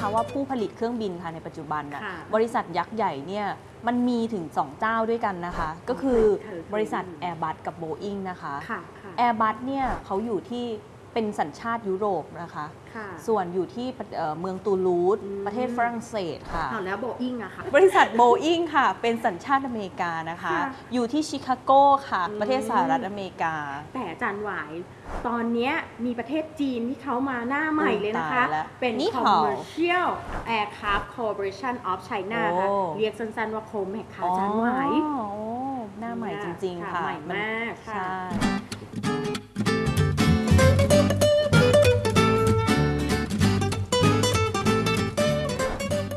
คะว่าผู้ผลิตเครื่องบินค่ะในปัจจุบันน่ะค่ะบริษัทยักษ์ใหญ่เนี่ยมันมีถึง 2 เจ้าด้วยกันนะคะ ก็คือเคยเคยบริษัทได้ยิน Airbus กับ Boeing นะคะ ค่ะค่ะ Airbus เนี่ยเขาอยู่ที่ เป็นสัญชาติยุโรปนะคะ ค่ะส่วนอยู่ที่ประเอ่อเมืองตูลูสอืม ประเทศฝรั่งเศสค่ะเอาแล้วโบอิงอะค่ะ บริษัท Boeing ค่ะ เป็นสัญชาติอเมริกานะคะ ค่ะอยู่ที่ชิคาโกค่ะ อืม ประเทศสหรัฐอเมริกา แต่อาจารย์หวาย ตอนเนี้ยมีประเทศจีนที่เขามาหน้าใหม่เลยนะคะ ตายแล้วเป็น นี่เห่า Commercial Aircraft Corporation of China ค่ะโอ้ เรียกสั้นๆว่าโคมแมกค่ะอาจารย์หวาย อ๋อโอ้หน้าใหม่จริง ๆ ค่ะใหม่นมากค่ะ ใช่